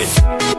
it.